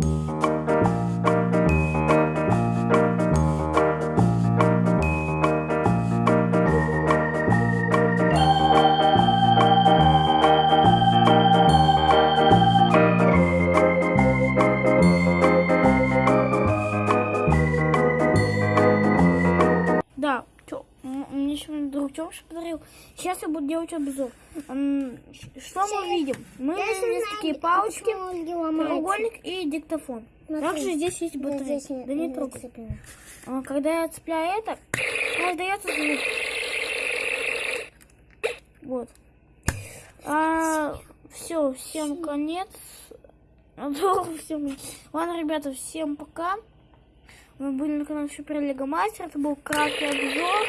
Да, м- мне сегодня друг Тёмыш подарил. Сейчас я буду делать обзор. Что мы видим? Мы видим здесь такие палочки, треугольник и диктофон. Также здесь есть батарейка. Да не трогай. А, Когда я цепляю это, раздается звук. Вот. все, всем конец. Всем. Ладно, ребята, всем пока. Мы были на канале Супер Лего Мастер. Это был краткий обзор.